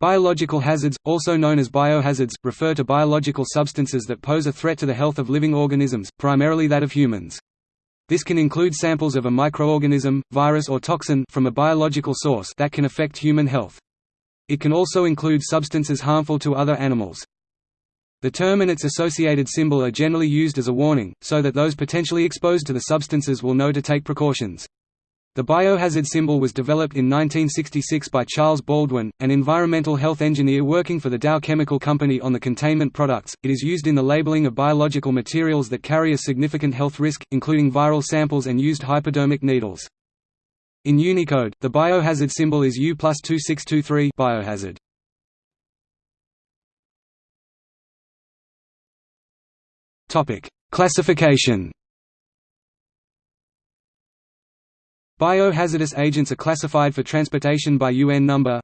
Biological hazards, also known as biohazards, refer to biological substances that pose a threat to the health of living organisms, primarily that of humans. This can include samples of a microorganism, virus or toxin from a biological source that can affect human health. It can also include substances harmful to other animals. The term and its associated symbol are generally used as a warning, so that those potentially exposed to the substances will know to take precautions. The biohazard symbol was developed in 1966 by Charles Baldwin, an environmental health engineer working for the Dow Chemical Company on the containment products. It is used in the labeling of biological materials that carry a significant health risk, including viral samples and used hypodermic needles. In Unicode, the biohazard symbol is U plus 2623 biohazard. Classification Biohazardous agents are classified for transportation by UN number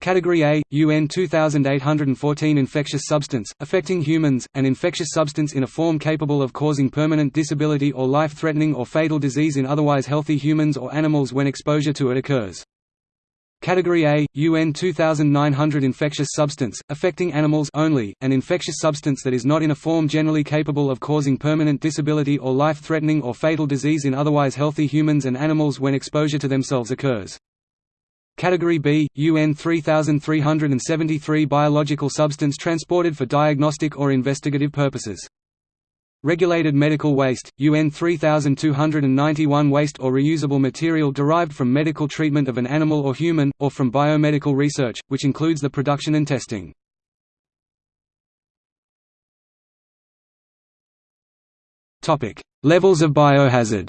Category A, UN 2814 Infectious substance, affecting humans, an infectious substance in a form capable of causing permanent disability or life-threatening or fatal disease in otherwise healthy humans or animals when exposure to it occurs. Category A, UN 2900 Infectious substance, affecting animals only, an infectious substance that is not in a form generally capable of causing permanent disability or life-threatening or fatal disease in otherwise healthy humans and animals when exposure to themselves occurs. Category B, UN 3373 Biological substance transported for diagnostic or investigative purposes. Regulated medical waste, UN 3291 waste or reusable material derived from medical treatment of an animal or human, or from biomedical research, which includes the production and testing. Levels of biohazard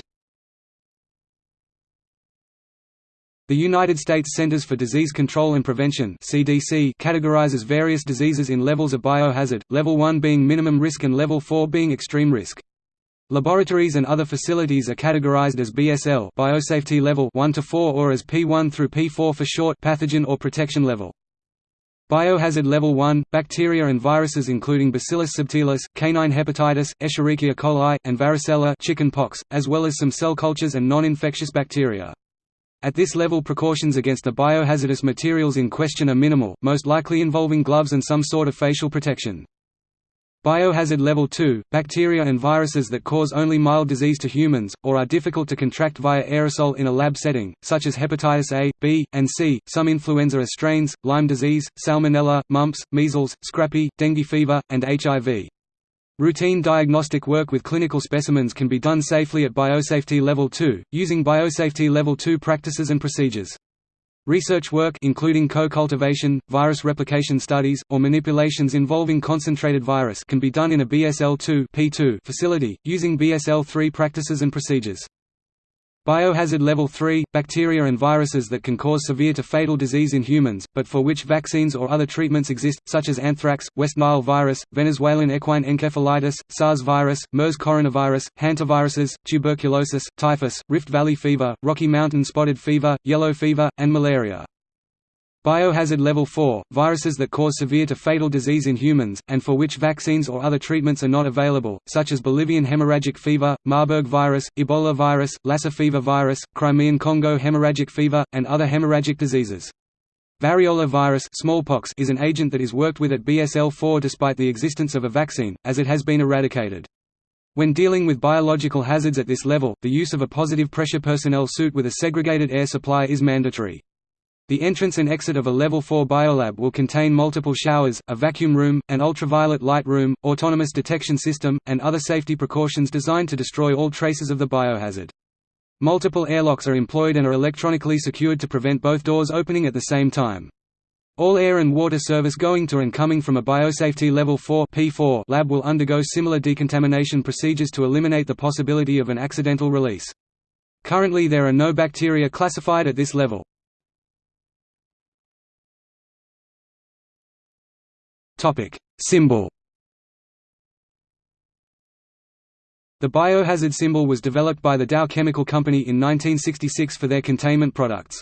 The United States Centers for Disease Control and Prevention (CDC) categorizes various diseases in levels of biohazard, level 1 being minimum risk and level 4 being extreme risk. Laboratories and other facilities are categorized as BSL biosafety level 1 to 4 or as P1 through P4 for short pathogen or protection level. Biohazard Level 1 – Bacteria and viruses including Bacillus subtilis, canine hepatitis, Escherichia coli, and varicella chicken pox, as well as some cell cultures and non-infectious bacteria. At this level precautions against the biohazardous materials in question are minimal, most likely involving gloves and some sort of facial protection. Biohazard Level 2 – Bacteria and viruses that cause only mild disease to humans, or are difficult to contract via aerosol in a lab setting, such as hepatitis A, B, and C, some influenza strains, Lyme disease, salmonella, mumps, measles, scrapie, dengue fever, and HIV. Routine diagnostic work with clinical specimens can be done safely at Biosafety Level 2, using Biosafety Level 2 practices and procedures. Research work including co-cultivation, virus replication studies, or manipulations involving concentrated virus can be done in a BSL-2 P2 facility, using BSL-3 practices and procedures. Biohazard Level 3 – Bacteria and viruses that can cause severe to fatal disease in humans, but for which vaccines or other treatments exist, such as anthrax, West Nile virus, Venezuelan equine encephalitis, SARS virus, MERS coronavirus, hantaviruses, tuberculosis, typhus, Rift Valley fever, Rocky Mountain spotted fever, yellow fever, and malaria. Biohazard Level 4 – Viruses that cause severe to fatal disease in humans, and for which vaccines or other treatments are not available, such as Bolivian hemorrhagic fever, Marburg virus, Ebola virus, Lassa fever virus, Crimean Congo hemorrhagic fever, and other hemorrhagic diseases. Variola virus smallpox is an agent that is worked with at BSL-4 despite the existence of a vaccine, as it has been eradicated. When dealing with biological hazards at this level, the use of a positive pressure personnel suit with a segregated air supply is mandatory. The entrance and exit of a Level 4 biolab will contain multiple showers, a vacuum room, an ultraviolet light room, autonomous detection system, and other safety precautions designed to destroy all traces of the biohazard. Multiple airlocks are employed and are electronically secured to prevent both doors opening at the same time. All air and water service going to and coming from a Biosafety Level 4 P4 lab will undergo similar decontamination procedures to eliminate the possibility of an accidental release. Currently there are no bacteria classified at this level. Topic symbol. The biohazard symbol was developed by the Dow Chemical Company in 1966 for their containment products.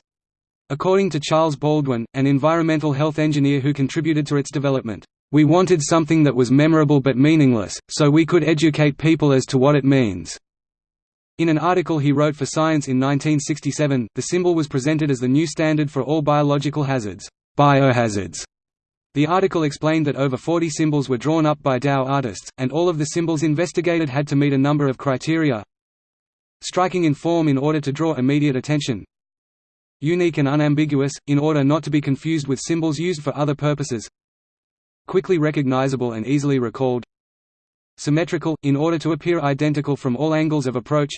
According to Charles Baldwin, an environmental health engineer who contributed to its development, "...we wanted something that was memorable but meaningless, so we could educate people as to what it means." In an article he wrote for Science in 1967, the symbol was presented as the new standard for all biological hazards. biohazards. The article explained that over 40 symbols were drawn up by Dow artists, and all of the symbols investigated had to meet a number of criteria. Striking in form in order to draw immediate attention. Unique and unambiguous, in order not to be confused with symbols used for other purposes. Quickly recognizable and easily recalled. Symmetrical, in order to appear identical from all angles of approach.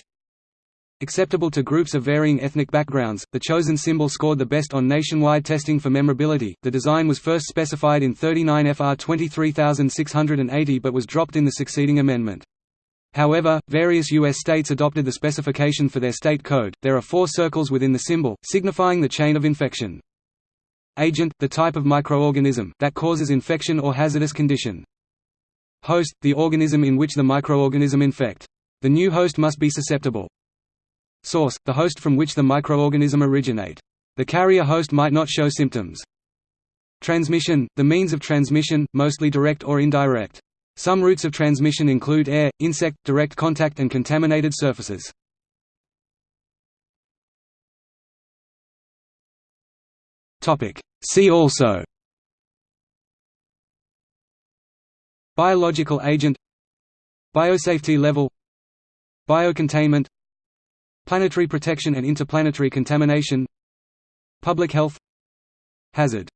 Acceptable to groups of varying ethnic backgrounds, the chosen symbol scored the best on nationwide testing for memorability. The design was first specified in 39 FR 23680 but was dropped in the succeeding amendment. However, various U.S. states adopted the specification for their state code. There are four circles within the symbol, signifying the chain of infection. Agent, the type of microorganism that causes infection or hazardous condition. Host, the organism in which the microorganism infect. The new host must be susceptible. Source, the host from which the microorganism originate. The carrier host might not show symptoms. Transmission, the means of transmission, mostly direct or indirect. Some routes of transmission include air, insect, direct contact and contaminated surfaces. See also Biological agent Biosafety level Biocontainment Planetary protection and interplanetary contamination. Public health. Hazard